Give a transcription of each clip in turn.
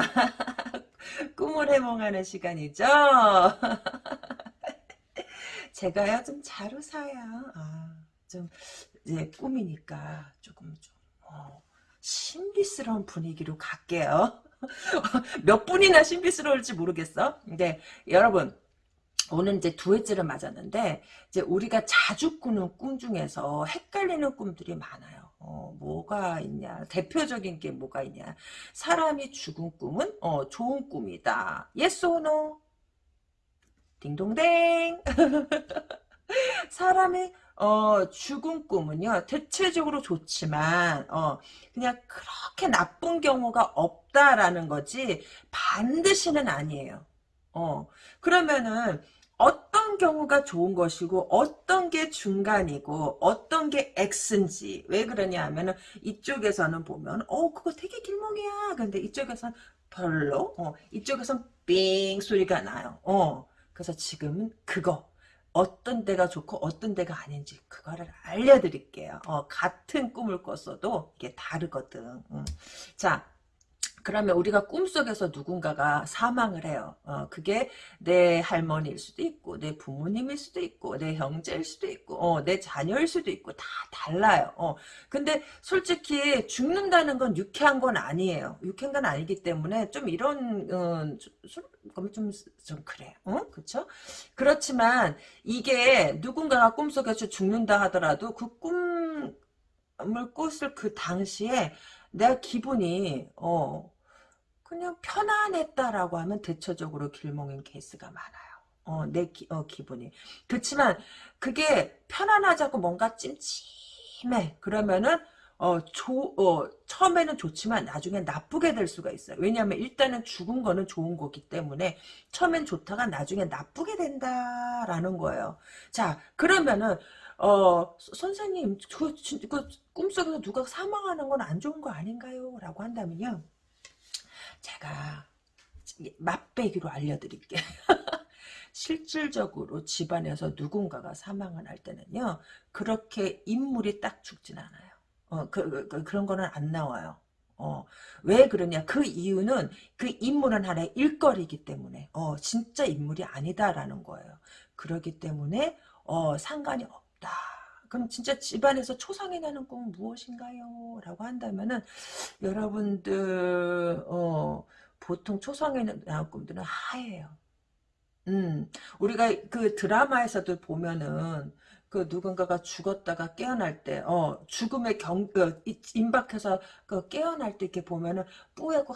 네, 이몽입니다. 꿈을 해몽하는 시간이죠. 제가요, 좀잘 웃어요. 아, 좀, 이제 꿈이니까 조금 좀, 어, 신비스러운 분위기로 갈게요. 몇 분이나 신비스러울지 모르겠어. 근데 여러분 오늘 이제 두 해째를 맞았는데 이제 우리가 자주 꾸는 꿈 중에서 헷갈리는 꿈들이 많아요. 어, 뭐가 있냐 대표적인 게 뭐가 있냐 사람이 죽은 꿈은 어, 좋은 꿈이다. yes or no? 딩동댕 사람이 어, 죽은 꿈은요, 대체적으로 좋지만, 어, 그냥 그렇게 나쁜 경우가 없다라는 거지, 반드시는 아니에요. 어, 그러면은, 어 떤 경우가 좋은 것이고, 어떤 게 중간이고, 어떤 게 X인지, 왜 그러냐 하면은, 이쪽에서는 보면, 어, 그거 되게 길몽이야. 근데 이쪽에서는 별로, 어, 이쪽에서는 삥 소리가 나요. 어, 그래서 지금은 그거, 어떤 데가 좋고 어떤 데가 아닌지 그거를 알려드릴게요. 어, 같은 꿈을 꿨어도 이게 다르거든. 음. 자, 그러면 우리가 꿈속에서 누군가가 사망을 해요. 어, 그게 내 할머니일 수도 있고 내 부모님일 수도 있고 내 형제일 수도 있고 어, 내 자녀일 수도 있고 다 달라요. 어, 근데 솔직히 죽는다는 건 유쾌한 건 아니에요. 유쾌한 건 아니기 때문에 좀 이런 어, 좀, 좀 그래. 어? 그쵸? 그렇지만 이게 누군가가 꿈속에서 죽는다 하더라도 그 꿈을 꿨을 그 당시에 내 기분이 어 그냥 편안했다라고 하면 대체적으로 길몽인 케이스가 많아요. 어, 내 기, 어, 기분이. 그렇지만 그게 편안하자고 뭔가 찜찜해. 그러면은 어, 조, 어, 처음에는 좋지만 나중에 나쁘게 될 수가 있어요. 왜냐하면 일단은 죽은 거는 좋은 거기 때문에 처음엔 좋다가 나중에 나쁘게 된다라는 거예요. 자, 그러면은 어, 선생님, 그, 그 꿈속에서 누가 사망하는 건 안 좋은 거 아닌가요? 라고 한다면요. 제가 맛배기로 알려드릴게요. 실질적으로 집안에서 누군가가 사망을 할 때는요. 그렇게 인물이 딱 죽진 않아요. 어, 그, 그, 그 그런 거는 안 나와요. 어, 왜 그러냐. 그 이유는 그 인물은 하나의 일거리이기 때문에, 어, 진짜 인물이 아니다라는 거예요. 그러기 때문에, 어, 상관이 없다. 그럼 진짜 집안에서 초상이 나는 꿈은 무엇인가요? 라고 한다면은, 여러분들, 어, 보통 초상에 나는 꿈들은 하예요. 음, 우리가 그 드라마에서도 보면은, 그 누군가가 죽었다가 깨어날 때, 어, 죽음의 경, 그, 임박해서 그 깨어날 때 이렇게 보면은 뿌옇고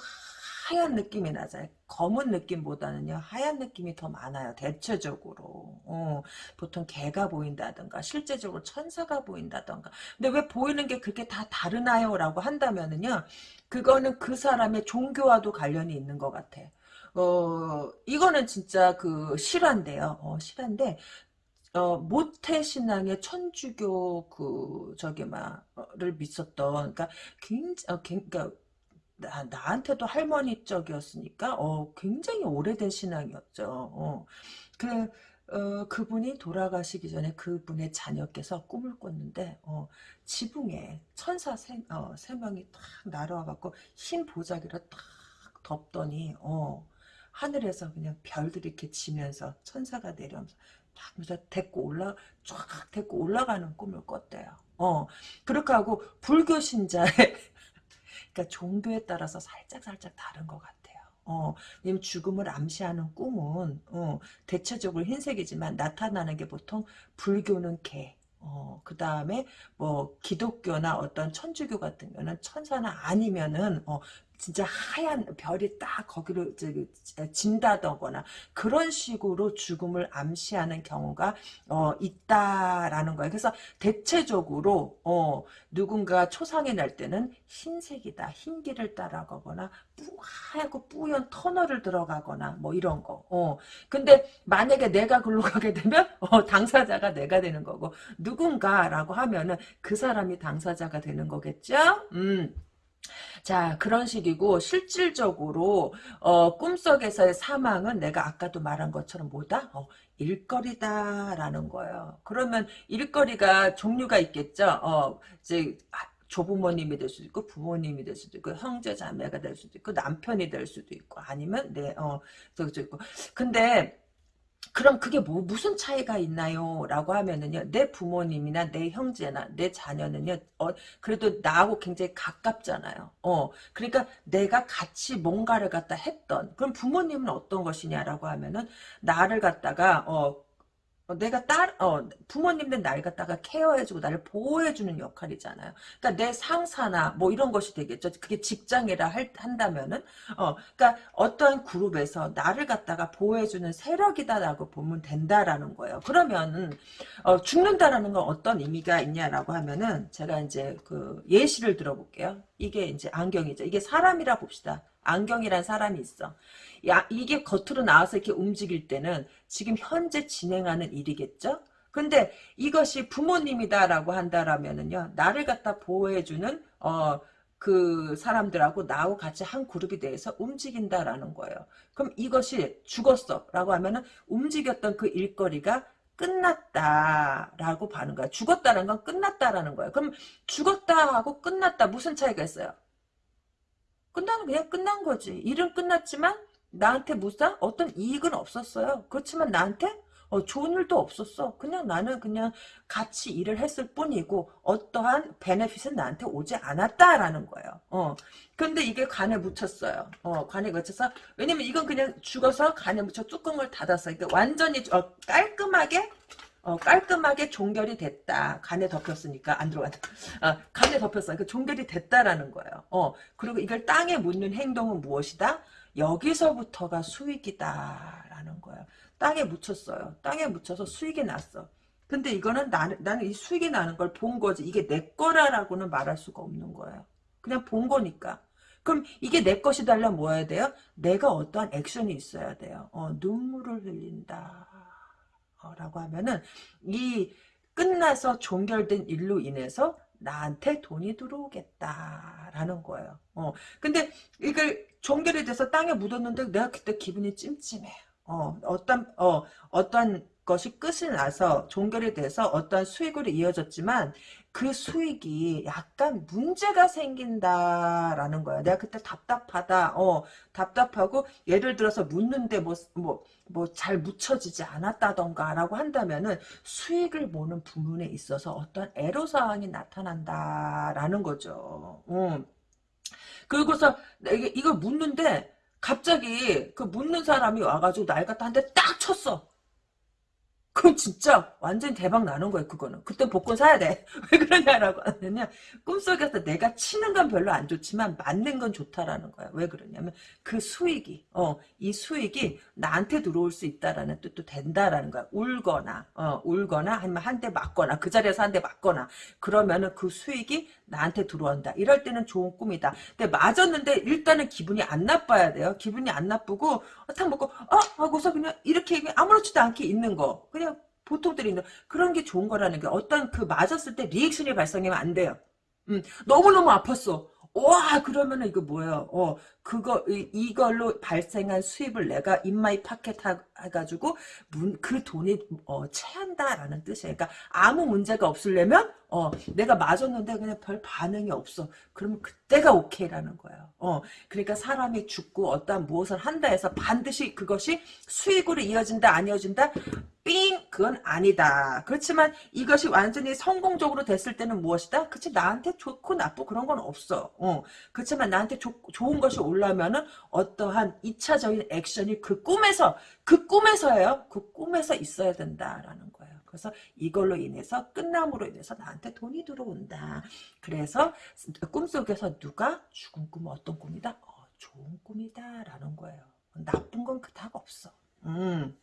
하얀 느낌이 나잖아요. 검은 느낌보다는요, 하얀 느낌이 더 많아요. 대체적으로. 어, 보통 개가 보인다든가, 실제적으로 천사가 보인다든가. 근데 왜 보이는 게 그렇게 다 다르나요? 라고 한다면은요, 그거는 그 사람의 종교와도 관련이 있는 것 같아. 어, 이거는 진짜 그 실화인데요. 어, 실화인데, 어, 모태 신앙의 천주교 그 저기 막를 믿었던 그러니까 굉장히 어, 그러니까 나, 나한테도 할머니 쪽이었으니까 어, 굉장히 오래된 신앙이었죠. 어. 그 어, 그분이 돌아가시기 전에 그분의 자녀께서 꿈을 꿨는데 어, 지붕에 천사 세, 어, 세 명이 딱 날아와갖고 흰 보자기를 딱 덮더니 어, 하늘에서 그냥 별들이 이렇게 지면서 천사가 내려오면서 하면서 데리고 올라 쫙 데리고 올라가는 꿈을 꿨대요. 어 그렇게 하고 불교 신자의 그러니까 종교에 따라서 살짝 살짝 다른 것 같아요. 어, 왜냐면 죽음을 암시하는 꿈은 어, 대체적으로 흰색이지만 나타나는 게 보통 불교는 개, 어, 그 다음에 뭐 기독교나 어떤 천주교 같은 경우는 천사나 아니면은 어, 진짜 하얀 별이 딱 거기로 진다거나 그런 식으로 죽음을 암시하는 경우가 어, 있다라는 거예요. 그래서 대체적으로 어, 누군가 초상이 날 때는 흰색이다. 흰 길을 따라가거나 하얗고 뿌연 터널을 들어가거나 뭐 이런 거. 어. 근데 만약에 내가 글로 가게 되면 어, 당사자가 내가 되는 거고 누군가라고 하면은 그 사람이 당사자가 되는 거겠죠? 음. 자 그런 식이고 실질적으로 어, 꿈속에서의 사망은 내가 아까도 말한 것처럼 뭐다? 어, 일거리다라는 거예요. 그러면 일거리가 종류가 있겠죠. 어, 이제 조부모님이 될 수도 있고 부모님이 될 수도 있고 형제 자매가 될 수도 있고 남편이 될 수도 있고 아니면 내어 저기 저 있고 근데 그럼 그게 뭐 무슨 차이가 있나요? 라고 하면은요 내 부모님이나 내 형제나 내 자녀는요 어, 그래도 나하고 굉장히 가깝잖아요 어 그러니까 내가 같이 뭔가를 갖다 했던 그럼 부모님은 어떤 것이냐라고 하면은 나를 갖다가 어 어, 내가 딸, 어, 부모님들 날 갖다가 케어해주고 나를 보호해주는 역할이잖아요. 그러니까 내 상사나 뭐 이런 것이 되겠죠. 그게 직장이라 할, 한다면은, 어, 그러니까 어떠한 그룹에서 나를 갖다가 보호해주는 세력이다라고 보면 된다라는 거예요. 그러면은, 어, 죽는다라는 건 어떤 의미가 있냐라고 하면은, 제가 이제 그 예시를 들어볼게요. 이게 이제 안경이죠. 이게 사람이라 봅시다. 안경이란 사람이 있어. 야, 이게 겉으로 나와서 이렇게 움직일 때는 지금 현재 진행하는 일이겠죠? 근데 이것이 부모님이다라고 한다라면은요, 나를 갖다 보호해주는, 어, 그 사람들하고 나하고 같이 한 그룹이 돼서 움직인다라는 거예요. 그럼 이것이 죽었어 라고 하면은 움직였던 그 일거리가 끝났다라고 봐는 거야. 죽었다는 건 끝났다라는 거예요. 그럼 죽었다 하고 끝났다 무슨 차이가 있어요? 끝나는 그냥 끝난 거지. 일은 끝났지만 나한테 무슨 어떤 이익은 없었어요. 그렇지만 나한테 어, 좋은 일도 없었어. 그냥 나는 그냥 같이 일을 했을 뿐이고 어떠한 베네핏은 나한테 오지 않았다라는 거예요. 어. 근데 이게 간에 묻혔어요. 어, 간에 묻혀서 왜냐면 이건 그냥 죽어서 간에 묻혀 뚜껑을 닫았어. 그러니까 완전히 어, 깔끔하게 어, 깔끔하게 종결이 됐다. 간에 덮였으니까 안 들어간다. 어, 간에 덮였어. 그러니까 종결이 됐다라는 거예요. 어, 그리고 이걸 땅에 묻는 행동은 무엇이다? 여기서부터가 수익이다라는 거예요. 땅에 묻혔어요. 땅에 묻혀서 수익이 났어. 근데 이거는 나는, 나는 이 수익이 나는 걸 본 거지. 이게 내 거라라고는 말할 수가 없는 거예요. 그냥 본 거니까. 그럼 이게 내 것이 달라 뭐 해야 돼요? 내가 어떠한 액션이 있어야 돼요. 어, 눈물을 흘린다. 어, 라고 하면은 이 끝나서 종결된 일로 인해서 나한테 돈이 들어오겠다라는 거예요. 어, 근데 이걸 종결이 돼서 땅에 묻었는데 내가 그때 기분이 찜찜해. 어, 어떤, 어, 어떤 것이 끝이 나서 종결이 돼서 어떤 수익으로 이어졌지만 그 수익이 약간 문제가 생긴다라는 거야. 내가 그때 답답하다. 어, 답답하고 예를 들어서 묻는데 뭐, 뭐, 뭐 잘 묻혀지지 않았다던가 라고 한다면은 수익을 보는 부분에 있어서 어떤 애로 사항이 나타난다라는 거죠. 음. 그리고서 이게 이걸 묻는데 갑자기 그 묻는 사람이 와가지고 날 갖다 한대딱 쳤어. 그럼 진짜 완전 대박 나는 거예요 그거는. 그때 복권 사야 돼 왜 그러냐라고 하면 꿈속에서 내가 치는 건 별로 안 좋지만 맞는 건 좋다라는 거야. 왜 그러냐면 그 수익이 어 이 수익이 나한테 들어올 수 있다라는 뜻도 된다라는 거야. 울거나 어 울거나 아니면 한 대 맞거나 그 자리에서 한 대 맞거나. 그러면은 그 수익이 나한테 들어온다 이럴 때는 좋은 꿈이다 근데 맞았는데 일단은 기분이 안 나빠야 돼요 기분이 안 나쁘고 탁 먹고 어 하고서 그냥 이렇게 아무렇지도 않게 있는 거 그냥 보통들이 있는 그런 게 좋은 거라는 게 어떤 그 맞았을 때 리액션이 발생하면 안 돼요. 음, 너무너무 아팠어. 와 그러면은 이거 뭐예요? 어 그거 이, 걸로 발생한 수입을 내가 in my pocket 해가지고 문, 그 돈이 어, 채한다라는 뜻이에요. 그러니까 아무 문제가 없으려면 어 내가 맞았는데 그냥 별 반응이 없어. 그러면 그때가 오케이라는 거예요. 어 그러니까 사람이 죽고 어떠한 무엇을 한다 해서 반드시 그것이 수익으로 이어진다 안 이어진다 삥 그건 아니다. 그렇지만 이것이 완전히 성공적으로 됐을 때는 무엇이다? 그치 나한테 좋고 나쁘고 그런 건 없어. 어. 그렇지만 나한테 조, 좋은 것이 올라면은 어떠한 2차적인 액션이 그 꿈에서 그 꿈에서예요. 그 꿈에서 있어야 된다라는 거예요. 그래서 이걸로 인해서 끝남으로 인해서 나한테 돈이 들어온다. 그래서 꿈속에서 누가 죽은 꿈은 어떤 꿈이다? 어, 좋은 꿈이다 라는 거예요. 나쁜 건 그닥 없어. 음.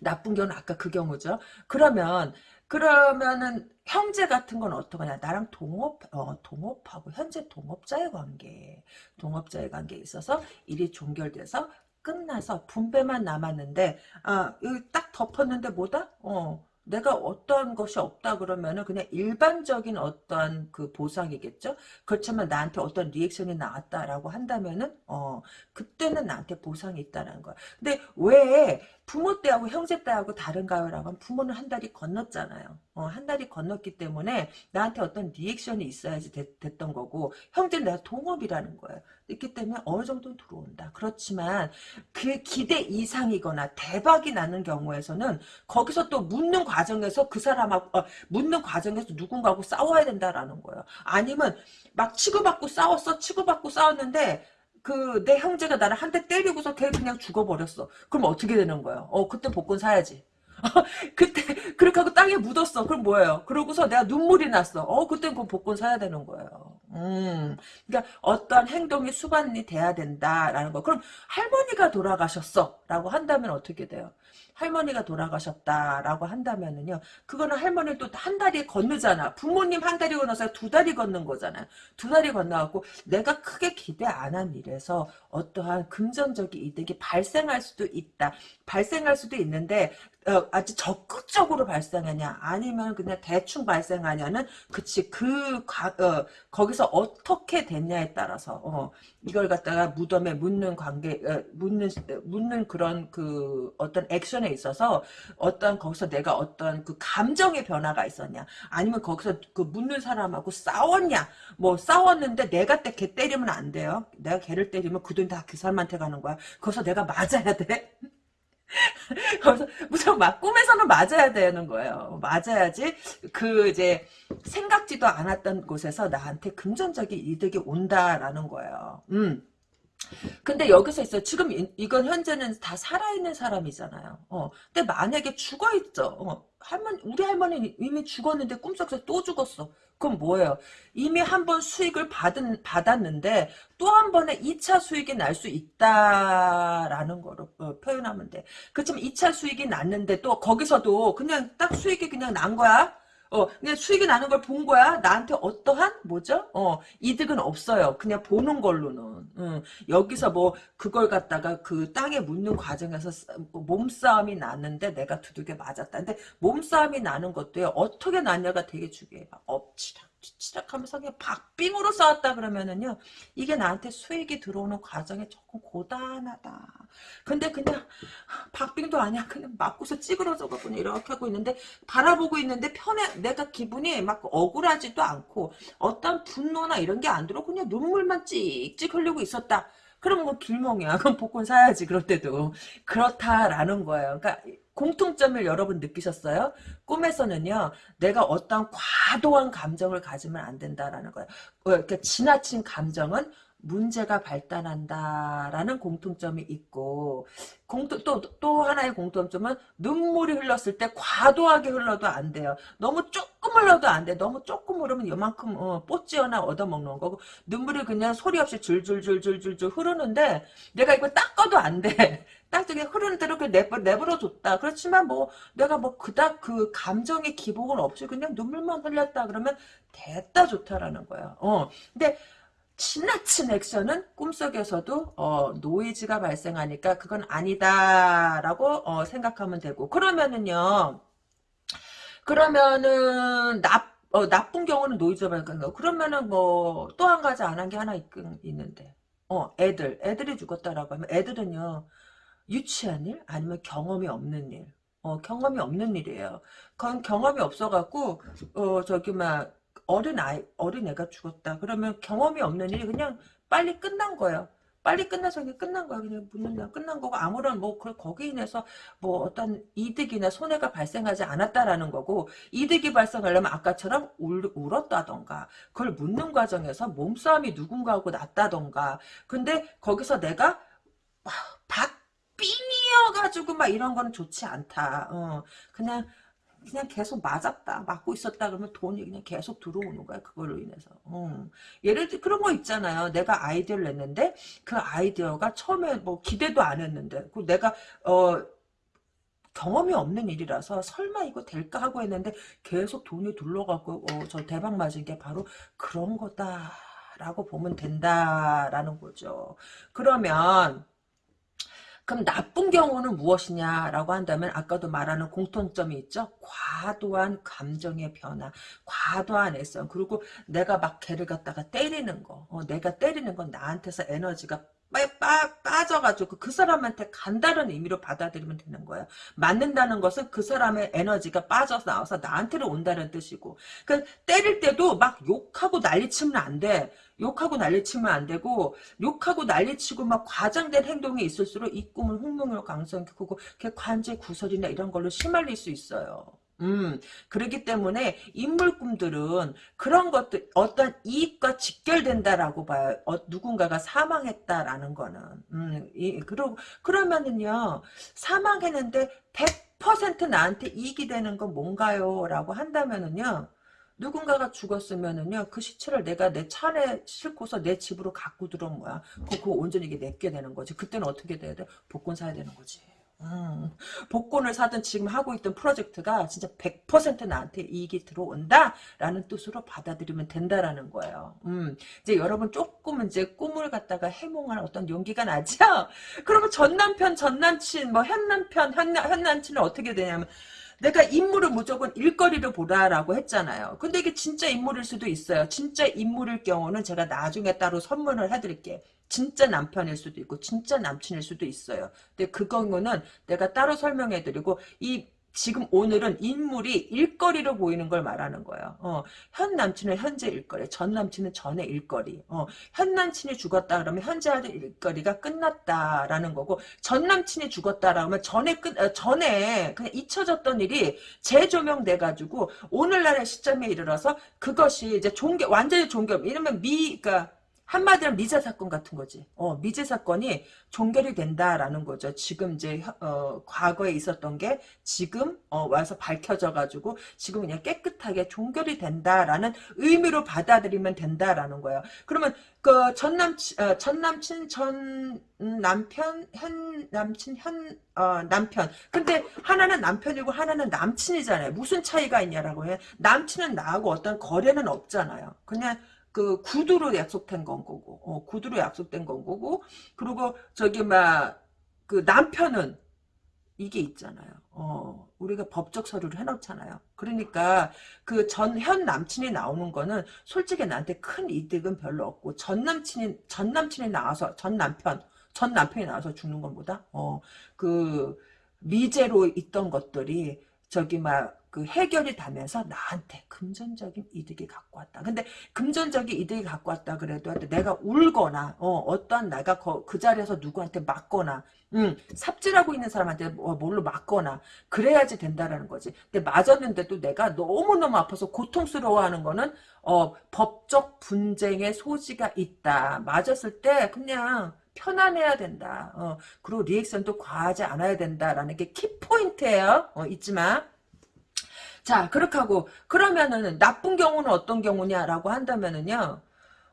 나쁜 경우는 아까 그 경우죠. 그러면 그러면은 형제 같은 건 어떠냐 나랑 동업 어, 동업하고 현재 동업자의 관계 동업자의 관계에 있어서 일이 종결돼서 끝나서 분배만 남았는데 아 여기 딱 덮었는데 뭐다 어 내가 어떤 것이 없다 그러면은 그냥 일반적인 어떤 그 보상이겠죠. 그렇지만 나한테 어떤 리액션이 나왔다라고 한다면은 어 그때는 나한테 보상이 있다는 거야. 근데 왜 부모 때하고 형제 때하고 다른가요? 라고 하면 부모는 한 달이 건넜잖아요. 어, 한 달이 건넜기 때문에 나한테 어떤 리액션이 있어야지 됐, 됐던 거고 형제는 내가 동업이라는 거예요. 있기 때문에 어느 정도 들어온다. 그렇지만 그 기대 이상이거나 대박이 나는 경우에서는 거기서 또 묻는 과정에서 그 사람하고 어, 묻는 과정에서 누군가하고 싸워야 된다라는 거예요. 아니면 막 치고받고 싸웠어 치고받고 싸웠는데 그 내 형제가 나를 한 대 때리고서 걔 그냥 죽어버렸어. 그럼 어떻게 되는 거예요? 어 그때 복권 사야지. 그때 그렇게 하고 땅에 묻었어. 그럼 뭐예요? 그러고서 내가 눈물이 났어. 어 그땐 그 복권 사야 되는 거예요. 음, 그러니까 어떤 행동이 수반이 돼야 된다라는 거. 그럼 할머니가 돌아가셨어라고 한다면 어떻게 돼요? 할머니가 돌아가셨다라고 한다면은요. 그거는 할머니 또한 달이 건너잖아. 부모님 한 달이 건너서 두 달이 건넌 거잖아요. 두 달이 건너갖고 내가 크게 기대 안 한 일에서 어떠한 금전적인 이득이 발생할 수도 있다. 발생할 수도 있는데 어, 아주 적극적으로 발생하냐 아니면 그냥 대충 발생하냐는 그치 그 가, 어, 거기서 어떻게 됐냐에 따라서 어, 이걸 갖다가 무덤에 묻는 관계 어, 묻는 묻는 그런 그 어떤 액 션에 있어서 어떤 거기서 내가 어떤 그 감정의 변화가 있었냐 아니면 거기서 그 묻는 사람하고 싸웠냐 뭐 싸웠는데 내가 때 걔 때리면 안 돼요 내가 걔를 때리면 그 돈 다 그 사람한테 가는 거야 거기서 내가 맞아야 돼 그래서 무조건 막 꿈에서는 맞아야 되는 거예요. 맞아야지 그 이제 생각지도 않았던 곳에서 나한테 금전적인 이득이 온다라는 거예요. 음. 근데 여기서 있어. 지금 이, 건 현재는 다 살아있는 사람이잖아요. 어. 근데 만약에 죽어 있죠. 어. 할머니, 우리 할머니는 이미 죽었는데 꿈속에서 또 죽었어. 그럼 뭐예요? 이미 한 번 수익을 받은, 받았는데 또 한 번에 2차 수익이 날 수 있다라는 거로 어, 표현하면 돼. 그렇지만 2차 수익이 났는데 또 거기서도 그냥 딱 수익이 그냥 난 거야. 어, 그냥 수익이 나는 걸 본 거야. 나한테 어떠한 뭐죠? 어, 이득은 없어요. 그냥 보는 걸로는. 음, 여기서 뭐 그걸 갖다가 그 땅에 묻는 과정에서 뭐 몸싸움이 났는데 내가 두들겨 맞았다. 근데 몸싸움이 나는 것도요. 어떻게 났냐가 되게 중요해요. 엎치락 치락하면서 그냥 박빙으로 싸웠다 그러면은요 이게 나한테 수익이 들어오는 과정이 조금 고단하다. 근데 그냥 박빙도 아니야. 그냥 맞고서 찌그러져 갖고 이렇게 하고 있는데 바라보고 있는데 편해 내가 기분이 막 억울하지도 않고 어떤 분노나 이런 게 안 들어 그냥 눈물만 찍찍 흘리고 있었다. 그럼 뭐 길몽이야. 그럼 복권 사야지 그럴 때도. 그렇다라는 거예요. 그러니까 공통점을 여러분 느끼셨어요? 꿈에서는요, 내가 어떤 과도한 감정을 가지면 안 된다라는 거예요. 어, 그러니까 지나친 감정은 문제가 발단한다라는 공통점이 있고 공통 또또 하나의 공통점은 눈물이 흘렀을 때 과도하게 흘러도 안 돼요. 너무 조금 흘러도 안 돼. 너무 조금 흐르면 이만큼 어, 뽀찌어나 얻어먹는 거고 눈물이 그냥 소리 없이 줄줄줄줄줄줄 흐르는데 내가 이걸 닦아도 안 돼. 딱저기 흐르는 대로 그 내버, 내버려 뒀다. 그렇지만 뭐 내가 뭐 그닥 그 감정의 기복은 없이 그냥 눈물만 흘렸다 그러면 됐다 좋다라는 거야. 어. 근데 지나친 액션은 꿈속에서도 어, 노이즈가 발생하니까 그건 아니다라고 어, 생각하면 되고. 그러면은요 그러면은 나, 어, 나쁜 경우는 노이즈가 발생하고 그러면은 뭐 또 한 가지 안 한 게 하나 있, 있는데. 어 애들. 애들이 죽었다라고 하면 애들은요 유치한 일 아니면 경험이 없는 일. 어, 경험이 없는 일이에요. 그건 경험이 없어갖고, 어, 저기, 막, 어린 아이, 어린 애가 죽었다. 그러면 경험이 없는 일이 그냥 빨리 끝난 거예요. 빨리 끝나서 그냥 끝난 거야. 그냥 묻는 끝난 거고 아무런 뭐 거기 인해서 뭐 어떤 이득이나 손해가 발생하지 않았다라는 거고 이득이 발생하려면 아까처럼 울, 울었다던가 그걸 묻는 과정에서 몸싸움이 누군가하고 났다던가 근데 거기서 내가 박빙이어가지고 막 이런 거는 좋지 않다. 어, 그냥 그냥 계속 맞았다 맞고 있었다 그러면 돈이 그냥 계속 들어오는 거야 그걸로 인해서. 음. 예를 들어 그런 거 있잖아요. 내가 아이디어를 냈는데 그 아이디어가 처음에 뭐 기대도 안 했는데 그 내가 어 경험이 없는 일이라서 설마 이거 될까 하고 했는데 계속 돈이 둘러갖고 어, 저 대박 맞은 게 바로 그런 거다라고 보면 된다라는 거죠. 그러면 그럼 나쁜 경우는 무엇이냐라고 한다면 아까도 말하는 공통점이 있죠. 과도한 감정의 변화, 과도한 애성, 그리고 내가 막 걔를 갖다가 때리는 거, 어, 내가 때리는 건 나한테서 에너지가 빠, 빠, 빠져가지고 그 사람한테 간다는 의미로 받아들이면 되는 거예요. 맞는다는 것은 그 사람의 에너지가 빠져서 나와서 나한테로 온다는 뜻이고. 그 때릴 때도 막 욕하고 난리치면 안 돼. 욕하고 난리치면 안 되고 욕하고 난리치고 막 과장된 행동이 있을수록 이 꿈은 흥명을 강성이 크고 관제 구설이나 이런 걸로 심할릴 수 있어요. 음, 그렇기 때문에 인물 꿈들은 그런 것들 어떤 이익과 직결된다라고 봐요. 어, 누군가가 사망했다라는 거는. 음, 이, 그러, 그러면은요, 사망했는데 100% 나한테 이익이 되는 건 뭔가요? 라고 한다면은요, 누군가가 죽었으면은요, 그 시체를 내가 내 차에 싣고서 내 집으로 갖고 들어온 거야. 그거 온전히 내게 되는 거지. 그때는 어떻게 돼야 돼? 복권 사야 되는 거지. 음, 복권을 사든 지금 하고 있던 프로젝트가 진짜 100% 나한테 이익이 들어온다 라는 뜻으로 받아들이면 된다라는 거예요. 음, 이제 여러분 조금 이제 꿈을 갖다가 해몽할 어떤 용기가 나죠? 그러면 전 남편, 전 남친, 뭐 현 남편, 현, 현 남친은 어떻게 되냐면 내가 인물을 무조건 일거리를 보라라고 했잖아요. 근데 이게 진짜 인물일 수도 있어요. 진짜 인물일 경우는 제가 나중에 따로 선물을 해드릴게요. 진짜 남편일 수도 있고 진짜 남친일 수도 있어요. 근데 그 경우는 내가 따로 설명해드리고 이 지금 오늘은 인물이 일거리로 보이는 걸 말하는 거예요. 어, 현 남친은 현재 일거리, 전 남친은 전의 일거리. 어, 현 남친이 죽었다 그러면 현재 하는 일거리가 끝났다라는 거고, 전 남친이 죽었다 그러면 전에 끝, 어, 전에 그냥 잊혀졌던 일이 재조명돼 가지고 오늘날의 시점에 이르러서 그것이 이제 종결, 완전히 종결. 이러면 미, 그러니까 한마디로 미제 사건 같은 거지. 어, 미제 사건이 종결이 된다라는 거죠. 지금 이제 어, 과거에 있었던 게 지금 어, 와서 밝혀져 가지고 지금 그냥 깨끗하게 종결이 된다라는 의미로 받아들이면 된다라는 거예요. 그러면 그 전 남친 어, 전 남친 전 남편 현 남친 현 어, 남편 근데 하나는 남편이고 하나는 남친이잖아요. 무슨 차이가 있냐라고 해. 남친은 나하고 어떤 거래는 없잖아요. 그냥 그 구두로 약속된 건 거고, 어, 구두로 약속된 건 거고, 그리고 저기 막 그 남편은 이게 있잖아요. 어, 우리가 법적 서류를 해놓잖아요. 그러니까 그 전 현 남친이 나오는 거는 솔직히 나한테 큰 이득은 별로 없고 전 남친이 전 남친이 나와서 전 남편 전 남편이 나와서 죽는 것보다 어 그 미제로 있던 것들이 저기 막 그 해결이 되면서 나한테 금전적인 이득이 갖고 왔다. 근데 금전적인 이득이 갖고 왔다 그래도 내가 울거나 어, 떠한 내가 거, 그 자리에서 누구한테 맞거나 음, 삽질하고 있는 사람한테 뭐, 뭘로 맞거나 그래야지 된다라는 거지. 근데 맞았는데도 내가 너무너무 아파서 고통스러워하는 거는 어, 법적 분쟁의 소지가 있다. 맞았을 때 그냥 편안해야 된다. 어, 그리고 리액션도 과하지 않아야 된다라는 게 키포인트예요. 어, 잊지 마. 자, 그렇게 하고 그러면은 나쁜 경우는 어떤 경우냐라고 한다면은요.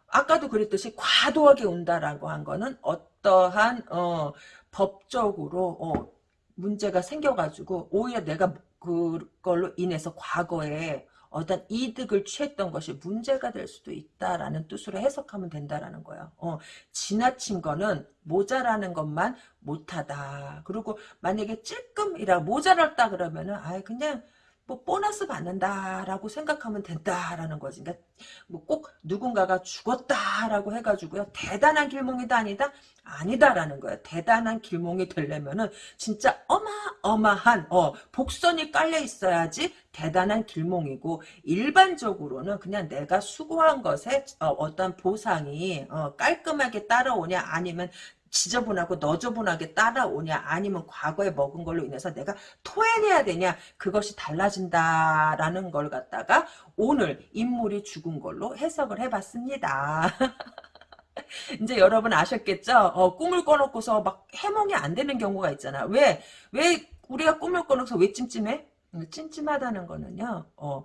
아까도 그랬듯이 과도하게 운다라고 한 거는 어떠한 어, 법적으로 어, 문제가 생겨가지고 오히려 내가 그걸로 인해서 과거에 어떤 이득을 취했던 것이 문제가 될 수도 있다라는 뜻으로 해석하면 된다라는 거예요. 어, 지나친 거는 모자라는 것만 못하다. 그리고 만약에 찔끔이라 모자랄다 그러면은 아 그냥 뭐 보너스 받는다라고 생각하면 된다라는 거지. 그러니까 뭐 꼭 누군가가 죽었다라고 해가지고요. 대단한 길몽이다 아니다? 아니다라는 거예요. 대단한 길몽이 되려면은 진짜 어마어마한 어 복선이 깔려 있어야지 대단한 길몽이고 일반적으로는 그냥 내가 수고한 것에 어, 어떤 보상이 어, 깔끔하게 따라오냐 아니면 지저분하고 너저분하게 따라오냐 아니면 과거에 먹은 걸로 인해서 내가 토해내야 되냐 그것이 달라진다라는 걸 갖다가 오늘 인물이 죽은 걸로 해석을 해봤습니다. 이제 여러분 아셨겠죠? 어, 꿈을 꺼놓고서 막 해몽이 안 되는 경우가 있잖아. 왜? 왜 우리가 꿈을 꺼놓고서 왜 찜찜해? 찜찜하다는 거는요. 어,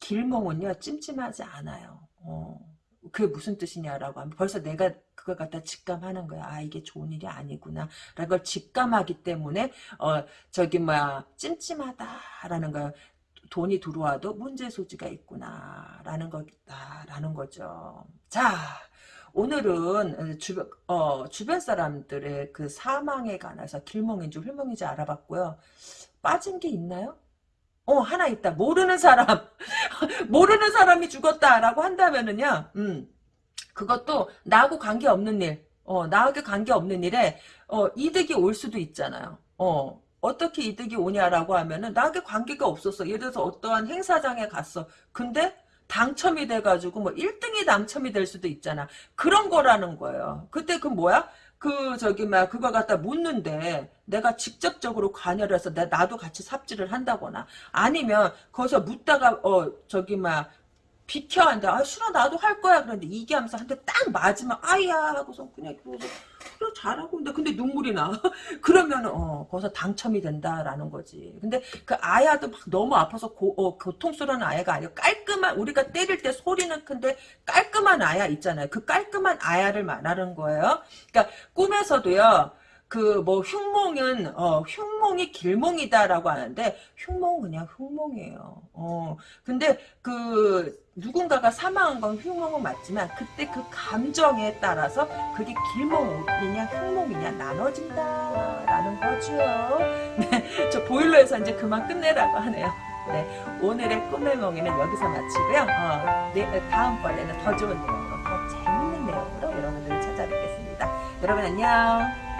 길몽은요. 찜찜하지 않아요. 어, 그게 무슨 뜻이냐라고 하면 벌써 내가 그걸 갖다 직감하는 거야. 아 이게 좋은 일이 아니구나. 라는 걸 직감하기 때문에 어 저기 뭐야 찜찜하다라는 거 돈이 들어와도 문제 소지가 있구나라는 거다라는 거죠. 자 오늘은 주변 어 주변 사람들의 그 사망에 관해서 길몽인지 훌몽인지 알아봤고요. 빠진 게 있나요? 어 하나 있다. 모르는 사람 모르는 사람이 죽었다라고 한다면은요. 음 그것도 나하고 관계없는 일. 어, 어, 나하고 관계없는 일에 어, 이득이 올 수도 있잖아요. 어, 어떻게 이득이 오냐라고 하면은 나하고 관계가 없었어. 예를 들어서 어떠한 행사장에 갔어. 근데 당첨이 돼가지고 뭐 1등이 당첨이 될 수도 있잖아. 그런 거라는 거예요. 그때 그 뭐야? 그 저기 막 그거 갖다 묻는데 내가 직접적으로 관여를 해서 내 나도 같이 삽질을 한다거나 아니면 거기서 묻다가 어 저기 막 비켜 한다. 아 싫어 나도 할 거야. 그런데 이게 하면서 한 대 딱 맞으면 아야 하고서 그냥 그러서 그래 잘하고 있는데 근데 눈물이 나. 그러면 어 거기서 당첨이 된다라는 거지. 근데 그 아야도 막 너무 아파서 고, 어, 고통스러운 아야가 아니고 깔끔한 우리가 때릴 때 소리는 큰데 깔끔한 아야 있잖아요. 그 깔끔한 아야를 말하는 거예요. 그러니까 꿈에서도요. 그 뭐 흉몽은 어 흉몽이 길몽이다라고 하는데 흉몽은 그냥 흉몽이에요. 어 근데 그 누군가가 사망한 건 흉몽은 맞지만 그때 그 감정에 따라서 그게 길몽이냐 흉몽이냐 나눠진다라는 거죠. 네, 저 보일러에서 이제 그만 끝내라고 하네요. 네, 오늘의 꿈의 몽이는 여기서 마치고요. 어, 네, 다음번에는 더 좋은 내용으로, 더 재밌는 내용으로 여러분들을 찾아뵙겠습니다. 여러분 안녕.